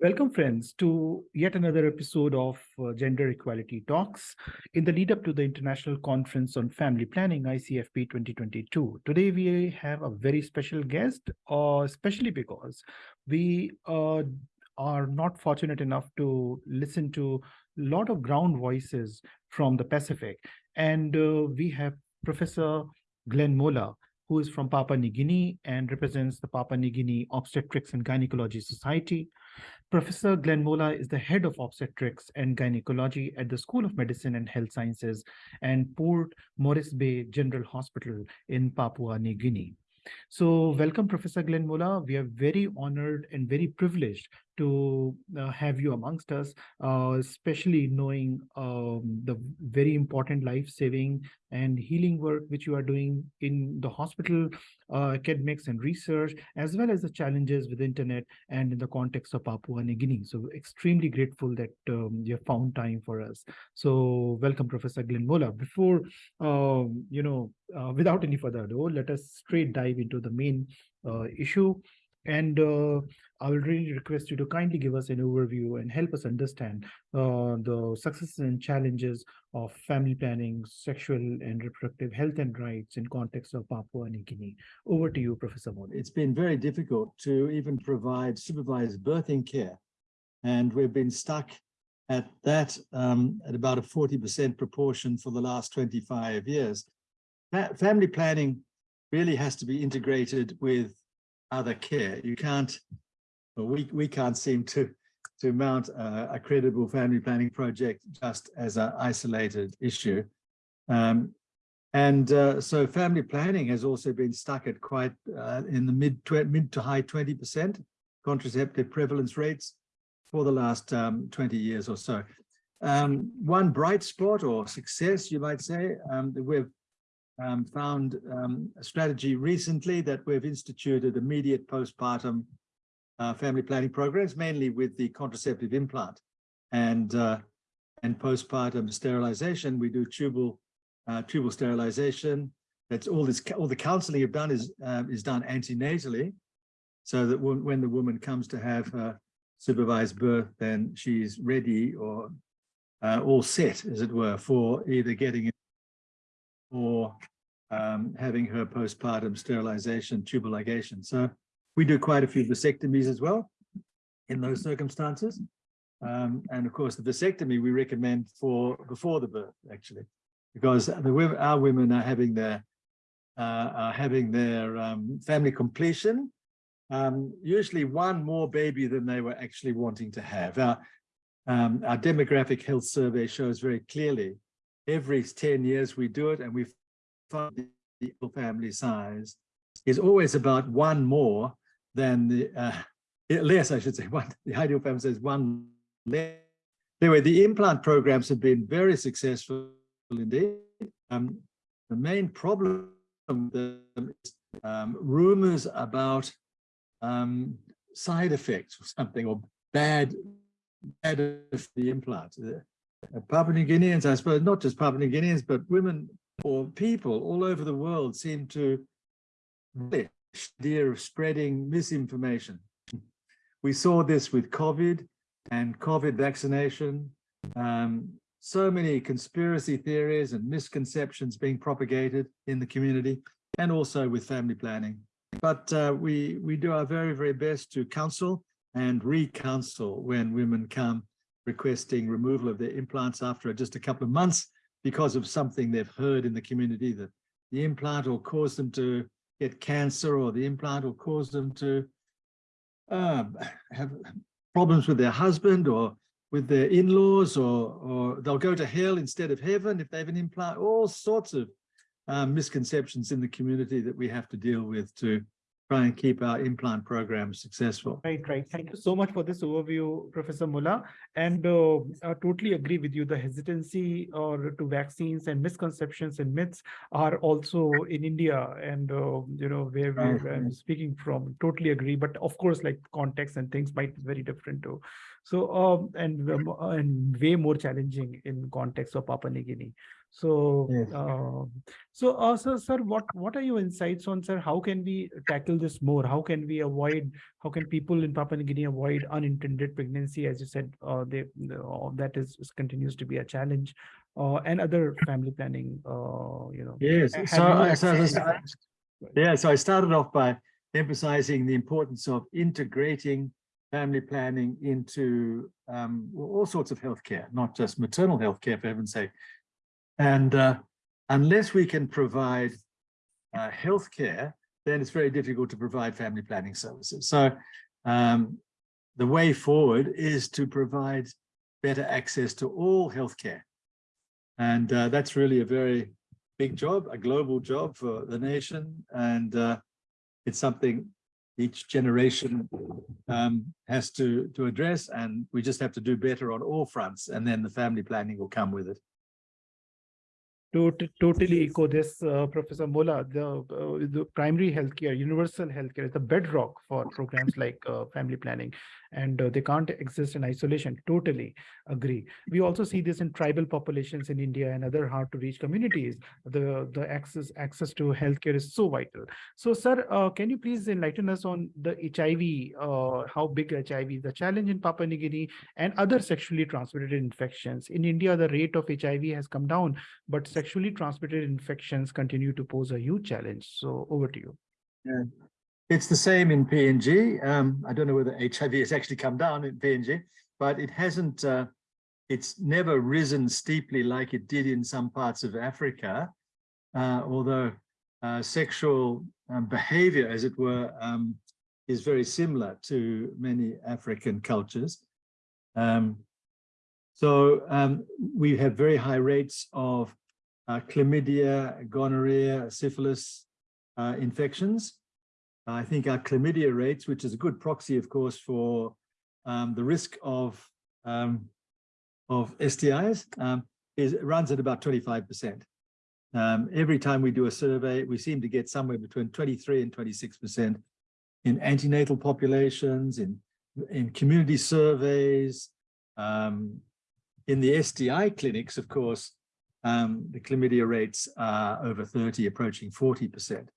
Welcome, friends, to yet another episode of uh, Gender Equality Talks in the lead up to the International Conference on Family Planning, ICFP 2022. Today, we have a very special guest, uh, especially because we uh, are not fortunate enough to listen to a lot of ground voices from the Pacific. And uh, we have Professor Glenn Mola, who is from Papua New Guinea and represents the Papua New Guinea Obstetrics and Gynecology Society. Professor Glenn Mola is the head of obstetrics and gynecology at the School of Medicine and Health Sciences and Port Moresby General Hospital in Papua New Guinea. So welcome, Professor Glenn Mola. We are very honored and very privileged to uh, have you amongst us, uh, especially knowing um, the very important life-saving and healing work which you are doing in the hospital, uh, academics and research, as well as the challenges with internet and in the context of Papua New Guinea. So extremely grateful that um, you have found time for us. So welcome, Professor Glenn Mola. Before, um, you know, uh, without any further ado, let us straight dive into the main uh, issue. And uh, I will really request you to kindly give us an overview and help us understand uh, the successes and challenges of family planning, sexual and reproductive health and rights in context of Papua New Guinea. Over to you, Professor Mola. It's been very difficult to even provide supervised birthing care. And we've been stuck at that um, at about a 40% proportion for the last 25 years. Family planning really has to be integrated with other care. You can't, well, we, we can't seem to, to mount a, a credible family planning project just as an isolated issue. Um, and uh, so family planning has also been stuck at quite uh, in the mid, mid to high 20% contraceptive prevalence rates for the last um, 20 years or so. Um, one bright spot or success, you might say, um, we've um, found um, a strategy recently that we've instituted immediate postpartum uh, family planning programs, mainly with the contraceptive implant and uh, and postpartum sterilization. We do tubal uh, tubal sterilization. That's all this all the counseling you've done is um, is done antenatally, so that when, the woman comes to have her supervised birth, then she's ready or uh, all set, as it were, for either getting or um, having her postpartum sterilization, tubal ligation. So we do quite a few vasectomies as well in those circumstances. Um, and of course, the vasectomy we recommend for before the birth, actually, because the our women are having their uh, are having their um, family completion, um, usually one more baby than they were actually wanting to have. Our, um, our demographic health survey shows very clearly every 10 years we do it and we find the family size is always about one more than the uh, less I should say. One the ideal family size is one less. Anyway the implant programs have been very successful indeed. Um, the main problem is um, rumors about um, side effects or something or bad bad of the implant. Uh, Papua New Guineans, I suppose, not just Papua New Guineans, but women or people all over the world seem to relish the idea of spreading misinformation. We saw this with COVID and COVID vaccination. Um, so many conspiracy theories and misconceptions being propagated in the community and also with family planning. But uh, we, we do our very, very best to counsel and re-counsel when women come requesting removal of their implants after just a couple of months because of something they've heard in the community that the implant will cause them to get cancer or the implant will cause them to uh, have problems with their husband or with their in-laws or, or they'll go to hell instead of heaven if they have an implant, all sorts of um, misconceptions in the community that we have to deal with to try and keep our implant program successful. Right, right. Thank you so much for this overview, Professor Mola. And uh, I totally agree with you. The hesitancy or to vaccines and misconceptions and myths are also in India and, uh, you know, where we're speaking from. Totally agree. But of course, like context and things might be very different too. So, um, and, um, and way more challenging in context of Papua New Guinea. So, Yes. uh, so, uh, sir, sir, what what are your insights on, sir? How can we tackle this more? How can we avoid? How can people in Papua New Guinea avoid unintended pregnancy? As you said, uh, they uh, that is is- continues to be a challenge, uh, and other family planning. Uh, you know. Yes, so, I- so yeah, so I started off by emphasizing the importance of integrating family planning into um, all sorts of healthcare, not just maternal healthcare, for heaven's sake. And uh, unless we can provide uh, healthcare, then it's very difficult to provide family planning services. So um, the way forward is to provide better access to all healthcare. And uh, that's really a very big job, a global job for the nation. And uh, it's something each generation um, has to, to address. And we just have to do better on all fronts. And then the family planning will come with it. Tot- totally echo this, uh, Professor Mola. The, uh, the primary healthcare, universal healthcare is the bedrock for programs like uh, family planning, and uh, they can't exist in isolation. Totally agree. We also see this in tribal populations in India and other hard to reach communities. The the access access to healthcare is so vital. So, sir, uh, can you please enlighten us on the HIV? Uh, how big HIV is the challenge in Papua New Guinea and other sexually transmitted infections? In India, the rate of HIV has come down but sexually transmitted infections continue to pose a huge challenge. So over to you. It's the same in PNG. Um, I don't know whether HIV has actually come down in PNG, but it hasn't, uh, it's never risen steeply like it did in some parts of Africa, uh, although uh, sexual um, behavior, as it were, um, is very similar to many African cultures. Um, so um, we have very high rates of uh, chlamydia, gonorrhea, syphilis uh, infections. I think our chlamydia rates, which is a good proxy, of course, for um, the risk of um, of STIs, um, is runs at about 25%. Um, every time we do a survey, we seem to get somewhere between 23 and 26% in antenatal populations, in in community surveys, um, in the STI clinics, of course, um, the chlamydia rates are over 30, approaching 40%.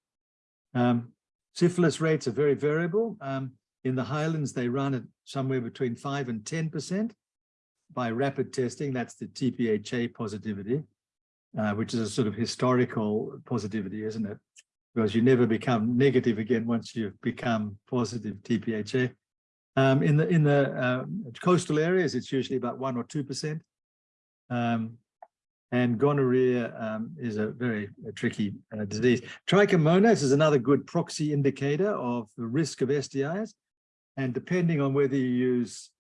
Um, syphilis rates are very variable. Um, in the highlands, they run at somewhere between 5 and 10% by rapid testing. That's the TPHA positivity, uh, which is a sort of historical positivity, isn't it? Because you never become negative again once you've become positive TPHA. Um, in the in the uh, coastal areas, it's usually about one or two percent. Um, and gonorrhea um, is a very uh, tricky uh, disease. Trichomonas is another good proxy indicator of the risk of STIs. And depending on whether you use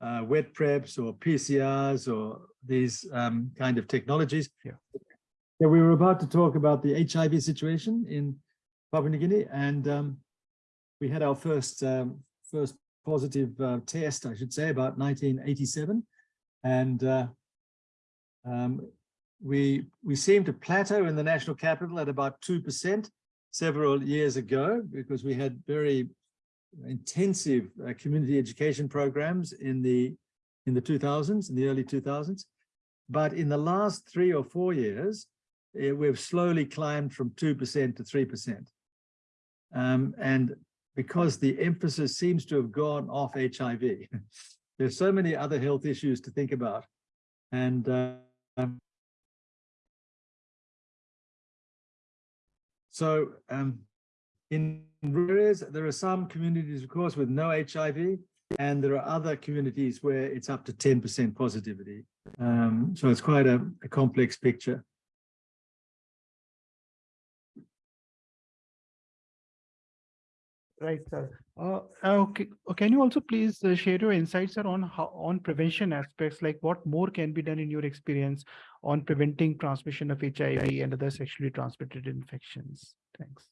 uh, wet preps or PCRs or these um, kind of technologies. Yeah. So we were about to talk about the HIV situation in Papua New Guinea, and um, we had our first um, first positive uh, test, I should say, about 1987, and uh, um, we we seemed to plateau in the national capital at about two percent several years ago because we had very intensive uh, community education programs in the in the 2000s, in the early 2000s. But in the last three or four years, eh, we've slowly climbed from 2% to 3%. Um, and because the emphasis seems to have gone off HIV, there's so many other health issues to think about. And uh, so um, in areas, there are some communities, of course, with no HIV, and there are other communities where it's up to 10% positivity. Um, so it's quite a, a complex picture. Right, sir. Uh, okay. uh, Can you also please uh, share your insights sir, on how on prevention aspects, like what more can be done in your experience on preventing transmission of HIV and other sexually transmitted infections? Thanks.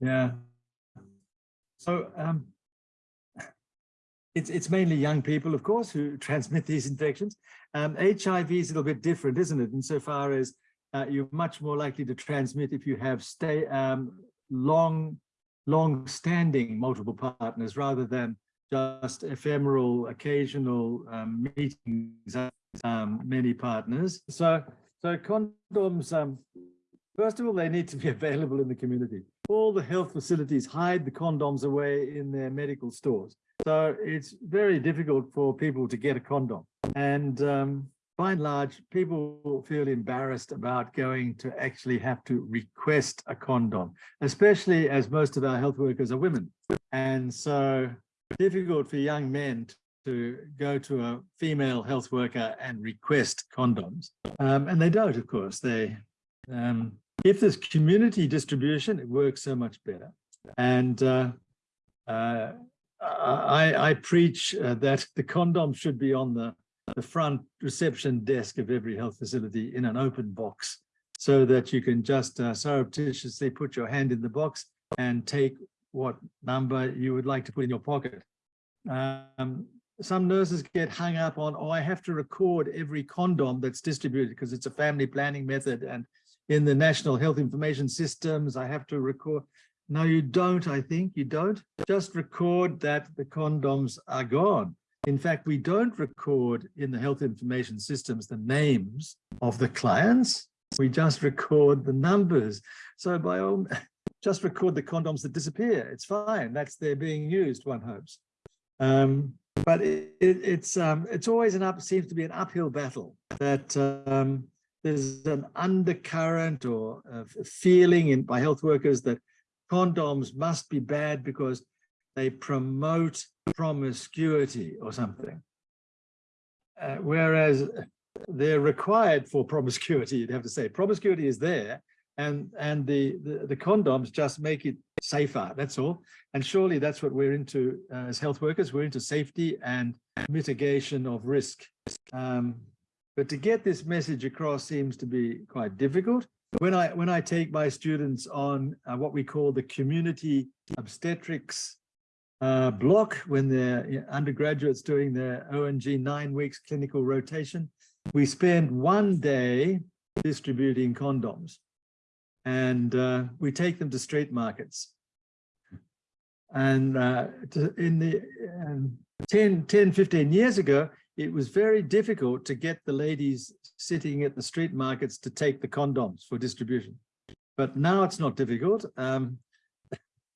Yeah. So um, it's it's mainly young people, of course, who transmit these infections. Um, HIV is a little bit different, isn't it? Insofar as uh, you're much more likely to transmit if you have stay um, long, long-standing multiple partners rather than just ephemeral, occasional um, meetings, um, many partners. So So condoms, um, first of all, they need to be available in the community. All the health facilities hide the condoms away in their medical stores. So it's very difficult for people to get a condom. And um, by and large, people feel embarrassed about going to actually have to request a condom, especially as most of our health workers are women. And so difficult for young men to go to a female health worker and request condoms. Um, and they don't, of course. They, um, if there's community distribution, it works so much better. And uh, uh, I, I, preach uh, that the condom should be on the, the front reception desk of every health facility in an open box so that you can just uh, surreptitiously put your hand in the box and take what number you would like to put in your pocket. Um, some nurses get hung up on, oh, I have to record every condom that's distributed because it's a family planning method. And in the national health information systems, I have to record. No, you don't, I think you don't. Just record that the condoms are gone. In fact, we don't record in the health information systems the names of the clients. We just record the numbers. So by all, just record the condoms that disappear. It's fine. That's they're being used, one hopes. Um, but it, it, it's um, it's always an up seems to be an uphill battle that um, there's an undercurrent or a feeling in by health workers that condoms must be bad because they promote promiscuity or something. Uh, whereas they're required for promiscuity, you'd have to say. Promiscuity is there, and and the, the, the condoms just make it safer that's all and surely that's what we're into uh, as health workers we're into safety and mitigation of risk um, but to get this message across seems to be quite difficult when i when i take my students on uh, what we call the community obstetrics uh, block when they're undergraduates doing their ONG nine weeks clinical rotation we spend one day distributing condoms and uh, we take them to street markets. And uh, in the um, 10, 10, 15 years ago, it was very difficult to get the ladies sitting at the street markets to take the condoms for distribution. But now it's not difficult. Um,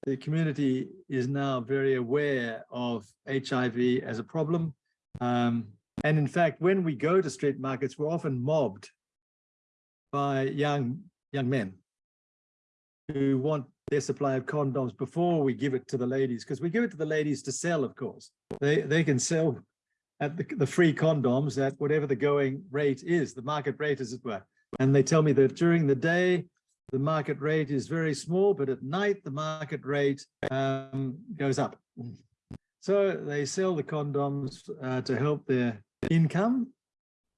the community is now very aware of HIV as a problem. Um, and in fact, when we go to street markets, we're often mobbed by young young men who want their supply of condoms before we give it to the ladies, because we give it to the ladies to sell, of course. They they can sell at the, the free condoms at whatever the going rate is, the market rate, as it were. And they tell me that during the day, the market rate is very small, but at night, the market rate um, goes up. So they sell the condoms uh, to help their income.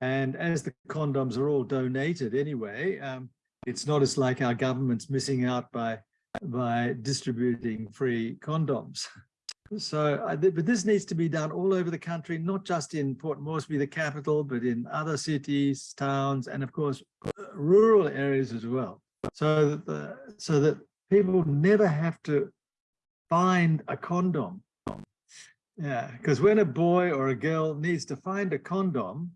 And as the condoms are all donated anyway, um, it's not as like our government's missing out by by distributing free condoms. So, but this needs to be done all over the country, not just in Port Moresby, the capital, but in other cities, towns, and of course, rural areas as well. So that the, so that people never have to find a condom. Yeah, because when a boy or a girl needs to find a condom,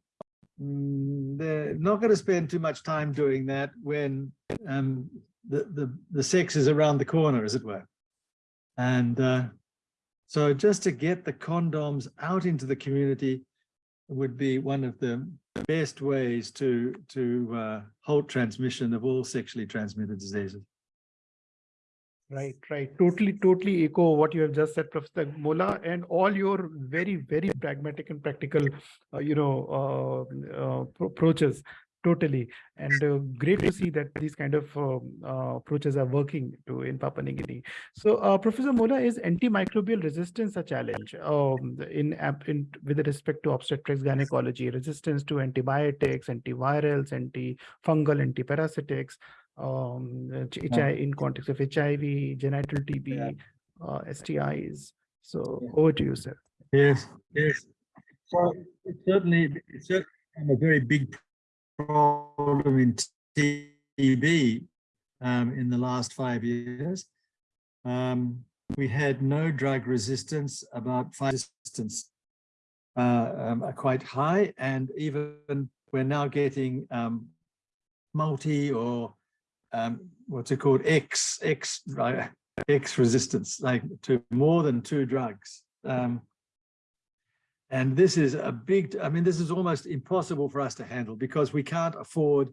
Mm, they're not going to spend too much time doing that when um, the, the, the sex is around the corner, as it were. And uh, so just to get the condoms out into the community would be one of the best ways to, to uh, halt transmission of all sexually transmitted diseases. Right, right. Totally, totally echo what you have just said, Professor Mola, and all your very, very pragmatic and practical, uh, you know, uh, uh, approaches. Totally, and uh, great to see that these kind of um, uh, approaches are working to in Papua New Guinea. So, uh, Professor Mola, is antimicrobial resistance a challenge um, in, in with respect to obstetrics gynecology, resistance to antibiotics, antivirals, antifungal, antiparasitics? um, yeah. in context of HIV, genital TB, yeah. uh, STIs. So yeah. over to you, sir. Yes, yes. So it's certainly it's a very big problem in TB um, in the last five years. Um, we had no drug resistance, about five resistance uh, um, are quite high, and even we're now getting um, multi or um, what's it called? X, X? X resistance, like to more than two drugs. And this is a big, I mean, this is almost impossible for us to handle because we can't afford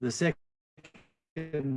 the second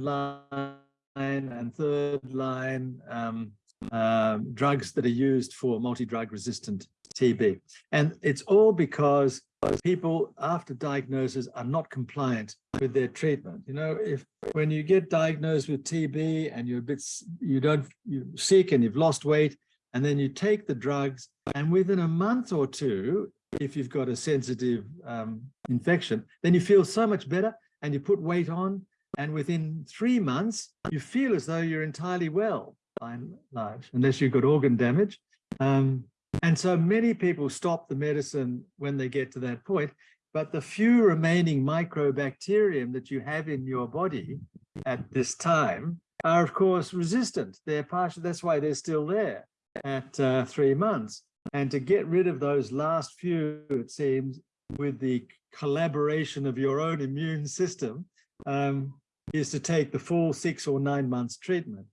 line and third line um, um, drugs that are used for multi-drug resistant TB. And it's all because people after diagnosis are not compliant with their treatment. You know, if when you get diagnosed with TB and you're a bit, you don't, you're sick and you've lost weight, and then you take the drugs and within a month or two, if you've got a sensitive um, infection, then you feel so much better and you put weight on and within three months, you feel as though you're entirely well by and large, unless you've got organ damage. Um, and so many people stop the medicine when they get to that point, but the few remaining mycobacterium that you have in your body at this time are of course resistant. They're partial, that's why they're still there at uh, three months. And to get rid of those last few, it seems, with the collaboration of your own immune system, um, is to take the full six or nine months treatment.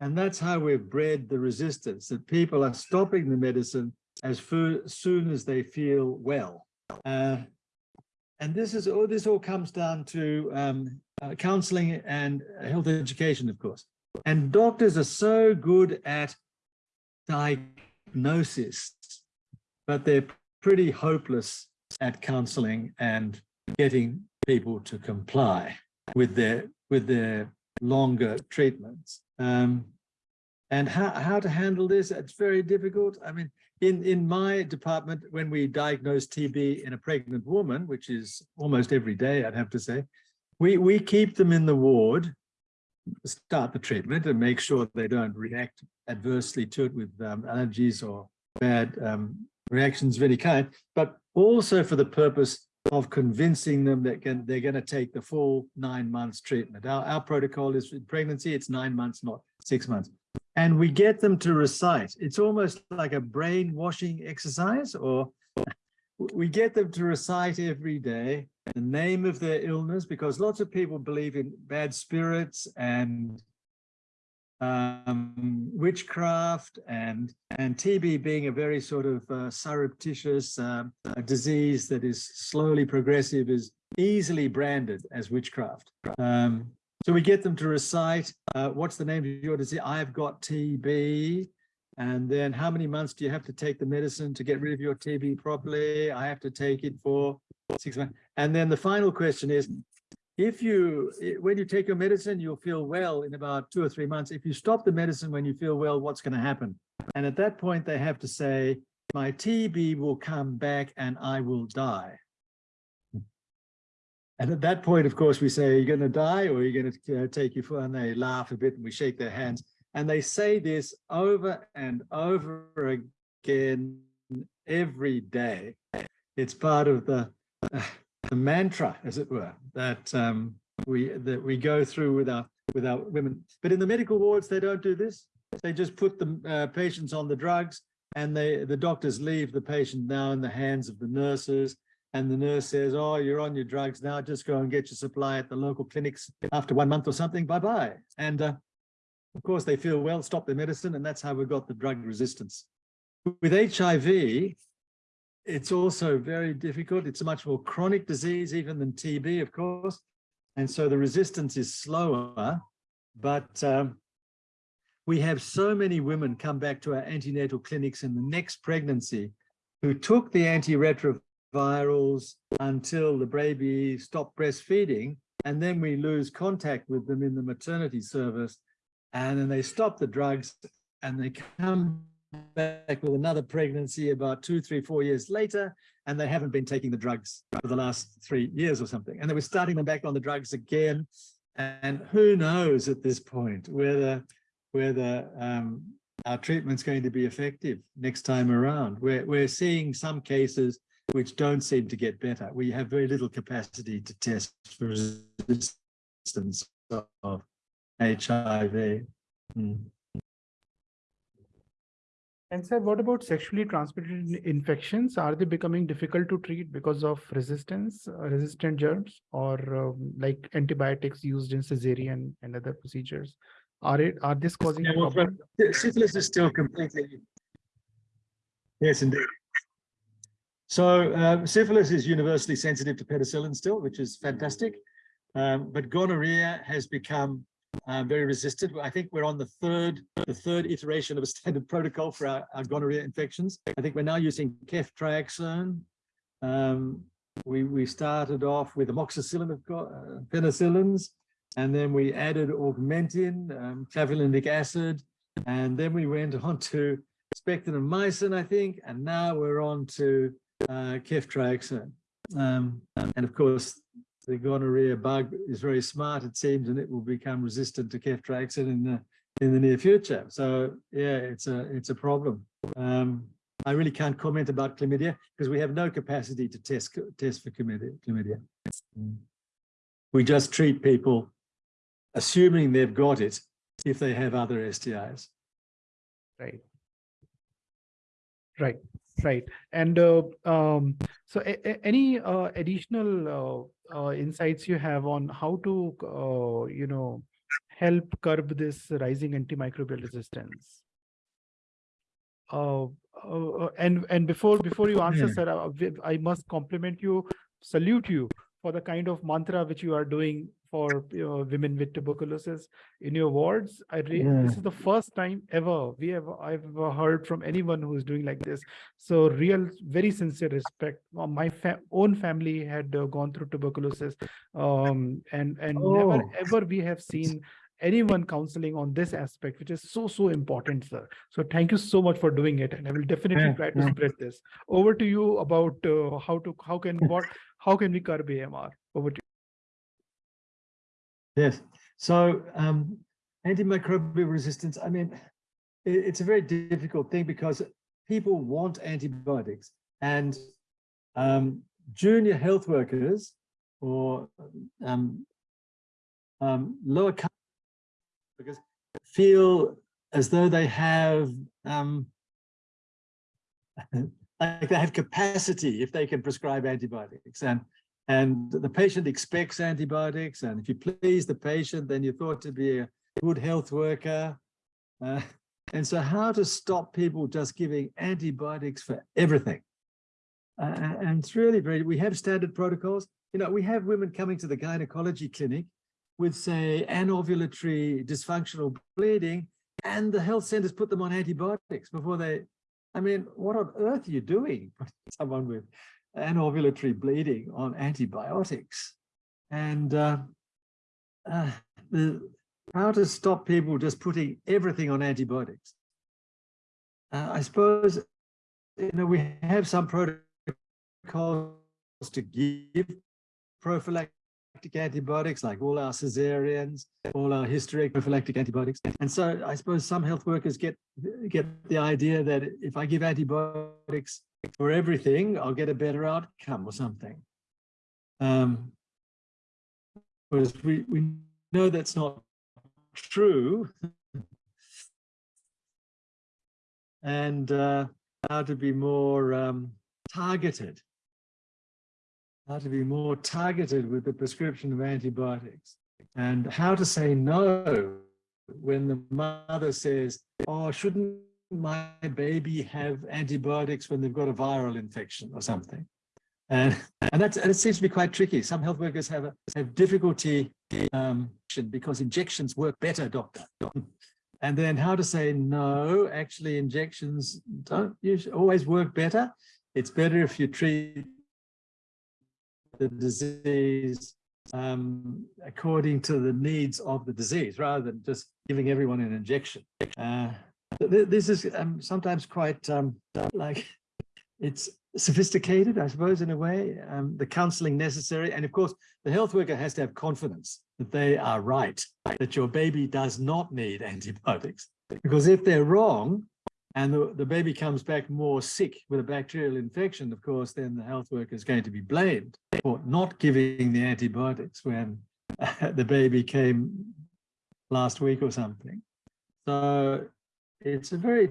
And that's how we've bred the resistance, that people are stopping the medicine as soon as they feel well. Uh, and this is all this all comes down to um, uh, counseling and health education, of course. And doctors are so good at diagnosis, but they're pretty hopeless at counseling and getting people to comply with their with their longer treatments. Um, and how, how to handle this, it's very difficult. I mean, in, in my department, when we diagnose TB in a pregnant woman, which is almost every day, I'd have to say, we, we keep them in the ward, start the treatment and make sure they don't react adversely to it with um, allergies or bad um, reactions of any kind, but also for the purpose of convincing them that can, they're going to take the full nine months treatment. Our, our protocol is pregnancy, it's nine months, not six months. And we get them to recite. It's almost like a brainwashing exercise, or we get them to recite every day the name of their illness, because lots of people believe in bad spirits and um, witchcraft and and TB being a very sort of uh, surreptitious uh, disease that is slowly progressive is easily branded as witchcraft. Um, so we get them to recite, uh, what's the name of your disease? I've got TB. And then how many months do you have to take the medicine to get rid of your TB properly? I have to take it for six months. And then the final question is, if you, when you take your medicine, you'll feel well in about two or three months. If you stop the medicine when you feel well, what's going to happen? And at that point, they have to say, my TB will come back and I will die. And at that point, of course, we say, you're you going to die or you're you going to uh, take your foot? And they laugh a bit and we shake their hands. And they say this over and over again every day. It's part of the, uh, the mantra, as it were, that um, we that we go through with our with our women. But in the medical wards, they don't do this. They just put the uh, patients on the drugs, and they the doctors leave the patient now in the hands of the nurses. And the nurse says, "Oh, you're on your drugs now. Just go and get your supply at the local clinics after one month or something. Bye bye." And uh, of course, they feel well, stop their medicine, and that's how we got the drug resistance. With HIV, it's also very difficult. It's a much more chronic disease even than TB, of course. And so the resistance is slower, but um, we have so many women come back to our antenatal clinics in the next pregnancy who took the antiretrovirals until the baby stopped breastfeeding, and then we lose contact with them in the maternity service, and then they stop the drugs and they come back with another pregnancy about two, three, four years later, and they haven't been taking the drugs for the last three years or something. And they were starting them back on the drugs again. And who knows at this point whether whether um, our treatment's going to be effective next time around. We're, we're seeing some cases which don't seem to get better. We have very little capacity to test for resistance of HIV. Mm. And sir, what about sexually transmitted infections? Are they becoming difficult to treat because of resistance, uh, resistant germs, or um, like antibiotics used in cesarean and other procedures? Are it are this causing a Yeah, well, Syphilis is still completely. Yes, indeed. So uh, syphilis is universally sensitive to penicillin still, which is fantastic. Um, but gonorrhea has become uh, very resistant. I think we're on the third, the third iteration of a standard protocol for our, our gonorrhea infections. I think we're now using ceftriaxone. Um, we, we started off with amoxicillin of uh, penicillins, and then we added augmentin, um, clavulanic acid, and then we went on to spectinomycin, I think, and now we're on to uh, ceftriaxone. Um, and of course, the gonorrhea bug is very smart, it seems, and it will become resistant to ceftriaxone in the in the near future. So yeah, it's a it's a problem. Um, I really can't comment about chlamydia because we have no capacity to test test for chlamydia. chlamydia. We just treat people assuming they've got it if they have other STIs. Right. Right, right. And uh, um, so any uh, additional uh, uh, insights you have on how to, uh, you know, help curb this rising antimicrobial resistance? Uh, uh, and and before before you answer, Yeah. sir, we- I must compliment you, salute you for the kind of mantra which you are doing for you know, women with tuberculosis in your wards. I re- this is the first time ever we have I've ever heard from anyone who is doing like this. So real, very sincere respect. My fa- own family had uh, gone through tuberculosis, um, and and never Oh. ever we have seen anyone counseling on this aspect, which is so so important, sir. So thank you so much for doing it, and I will definitely Yeah, try to yeah. spread this. Over to you about uh, how to how can what how can we curb AMR? Over to Yes. So um, antimicrobial resistance, I mean, it- it's a very difficult thing because people want antibiotics and um, junior health workers or um, um, lower workers feel as though they have um, like they have capacity if they can prescribe antibiotics and and the patient expects antibiotics and if you please the patient then you're thought to be a good health worker uh, and so how to stop people just giving antibiotics for everything uh, and it's really very we have standard protocols you know we have women coming to the gynecology clinic with say anovulatory dysfunctional bleeding and the health centers put them on antibiotics before they I mean, what on earth are you doing? Someone with anovulatory bleeding on antibiotics. And uh, uh, the, how to stop people just putting everything on antibiotics. Uh, I suppose, you know, we have some protocols to give prophylactic antibiotics, like all our cesareans, all our hysterectomy prophylactic antibiotics. And so I suppose some health workers get get the idea that if I give antibiotics for everything, I'll get a better outcome or something. Um, whereas we, we know that's not true. and uh, how to be more um, targeted how to be more targeted with the prescription of antibiotics and how to say no when the mother says, oh, shouldn't my baby have antibiotics when they've got a viral infection or something? And, and that's, it seems to be quite tricky. Some health workers have, a, have difficulty um, because injections work better, doctor. And then how to say, no, actually injections don't usually always work better. It's better if you treat the disease um, according to the needs of the disease rather than just giving everyone an injection. Uh, this is um, sometimes quite um, like it's sophisticated, I suppose, in a way, um, the counseling necessary. And of course, the health worker has to have confidence that they are right, that your baby does not need antibiotics. Because if they're wrong, and the, the baby comes back more sick with a bacterial infection, of course, then the health worker is going to be blamed for not giving the antibiotics when the baby came last week or something. So it's a very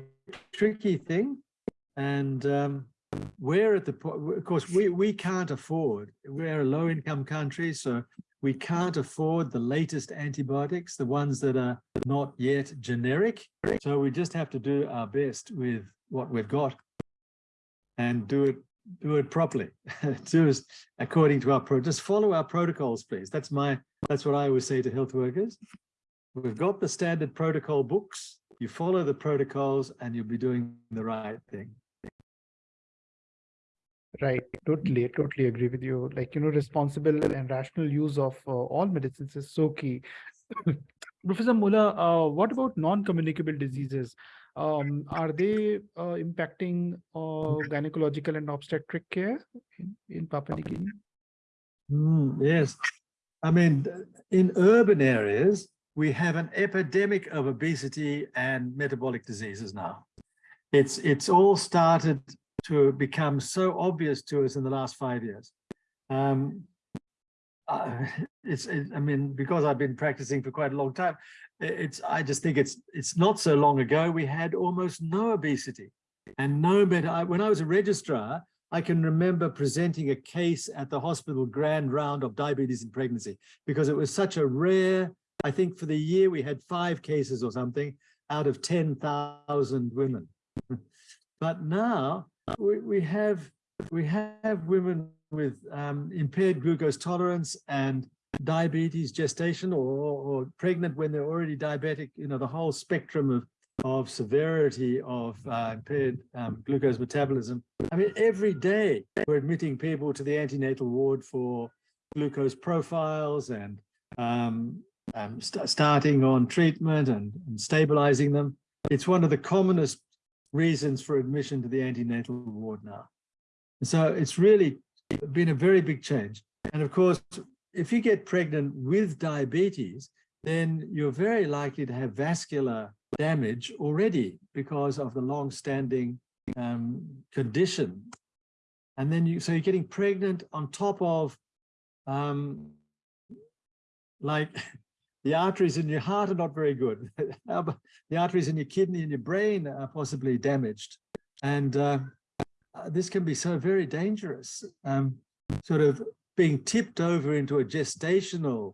tricky thing. And um, we're at the point, of course, we, we can't afford, we're a low income country, so we can't afford the latest antibiotics, the ones that are not yet generic. So we just have to do our best with what we've got and do it do it properly. do it according to our pro just follow our protocols, please. That's my that's what I always say to health workers. We've got the standard protocol books. You follow the protocols and you'll be doing the right thing. Right, totally, totally agree with you. Like, you know, responsible and rational use of uh, all medicines is so key. Professor Mulla, uh, what about non-communicable diseases? Um, are they uh, impacting uh, gynecological and obstetric care in, in Papua New Guinea? Mm, yes, I mean, in urban areas, we have an epidemic of obesity and metabolic diseases now. It's, it's all started to become so obvious to us in the last five years. Um, uh, it's, it, I mean, because I've been practicing for quite a long time, it's, I just think it's, it's not so long ago, we had almost no obesity and no better. When I was a registrar, I can remember presenting a case at the hospital grand round of diabetes in pregnancy because it was such a rare, I think for the year we had five cases or something out of 10,000 women. but now we, we have we have women with um, impaired glucose tolerance and diabetes gestation or, or pregnant when they're already diabetic, you know, the whole spectrum of, of severity of uh, impaired um, glucose metabolism. I mean, every day we're admitting people to the antenatal ward for glucose profiles and um, um, st starting on treatment and, and stabilizing them. It's one of the commonest reasons for admission to the antenatal ward now. So it's really been a very big change. And of course, if you get pregnant with diabetes, then you're very likely to have vascular damage already because of the long-standing um, condition. And then you, so you're getting pregnant on top of um, like the arteries in your heart are not very good. the arteries in your kidney and your brain are possibly damaged. And uh, uh, this can be so very dangerous, um, sort of being tipped over into a gestational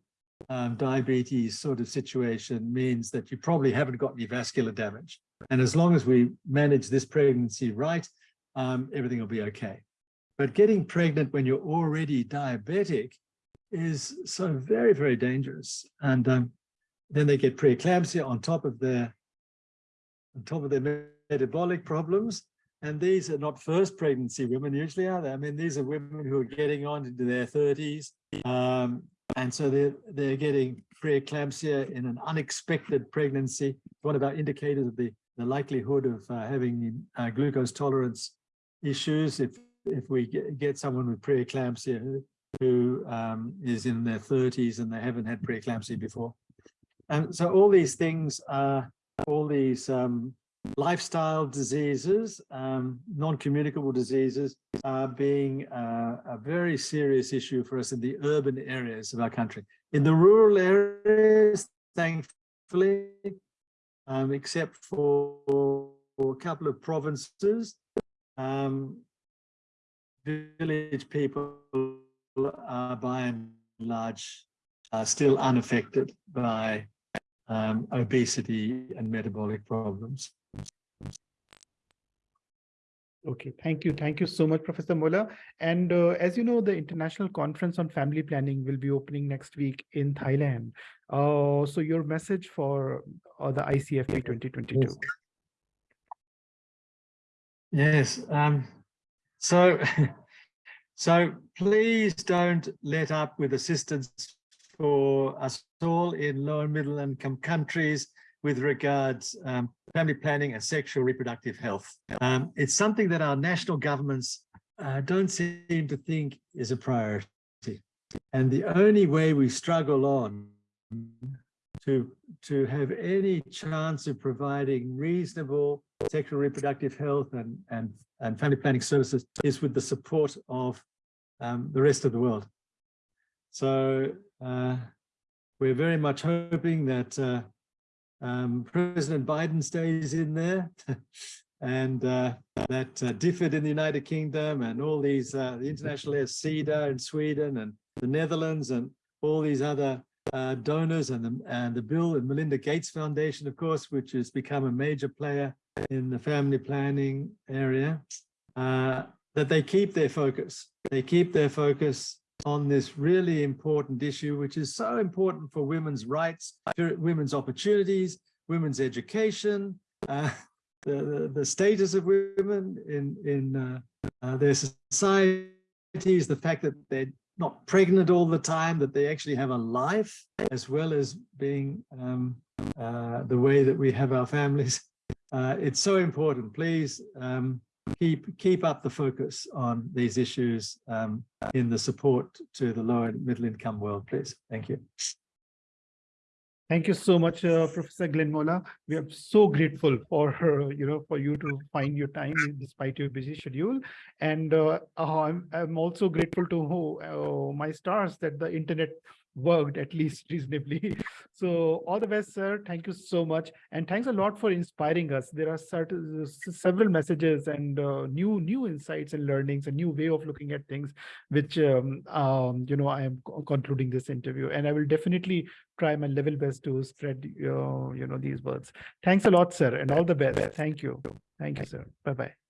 um, diabetes sort of situation means that you probably haven't got any vascular damage. And as long as we manage this pregnancy right, um, everything will be okay. But getting pregnant when you're already diabetic is so very, very dangerous. And um, then they get preeclampsia on top of their on top of their metabolic problems. And these are not first pregnancy women usually, are they? I mean, these are women who are getting on into their 30s. Um, and so they're, they're getting preeclampsia in an unexpected pregnancy. One of our indicators of the, the likelihood of uh, having uh, glucose tolerance issues if, if we get, get someone with preeclampsia who um, is in their 30s and they haven't had preeclampsia before. And so all these things are, all these um, lifestyle diseases, um, non-communicable diseases are being uh, a very serious issue for us in the urban areas of our country. In the rural areas, thankfully, um, except for, for, a couple of provinces, um, village people are by and large uh, still unaffected by um, obesity and metabolic problems. Okay, thank you. Thank you so much, Professor Mulla. And uh, as you know, the International Conference on Family Planning will be opening next week in Thailand. Uh, so your message for uh, the ICFP 2022. Yes. yes um, so So please don't let up with assistance for us all in low and middle income countries with regards um, family planning and sexual reproductive health. Um, it's something that our national governments uh, don't seem to think is a priority. And the only way we struggle on to, to have any chance of providing reasonable sexual reproductive health and, and, and family planning services is with the support of um, the rest of the world. So uh, we're very much hoping that uh, um, President Biden stays in there and uh, that uh, in the United Kingdom and all these, uh, the international air Sida in Sweden and the Netherlands and all these other uh, donors and the, and the Bill and Melinda Gates Foundation, of course, which has become a major player in the family planning area, uh, that they keep their focus. They keep their focus on this really important issue, which is so important for women's rights, women's opportunities, women's education, uh, the, the, the, status of women in, in uh, uh, their societies, the fact that they're not pregnant all the time, that they actually have a life, as well as being um, uh, the way that we have our families. Uh, it's so important. Please um, keep keep up the focus on these issues um, in the support to the low and middle income world, please. Thank you. Thank you so much, uh, Professor Glenn Mola. We are so grateful for you know for you to find your time despite your busy schedule, and uh I'm I'm also grateful to uh, my stars that the internet worked at least reasonably. So all the best, sir. Thank you so much. And thanks a lot for inspiring us. There are certain several messages and uh, new new insights and learnings, a new way of looking at things, which um, um, you know I am concluding this interview. And I will definitely try my level best to spread uh, you know these words. Thanks a lot, sir, and all the best. Thank you. Thank you, sir. Bye-bye.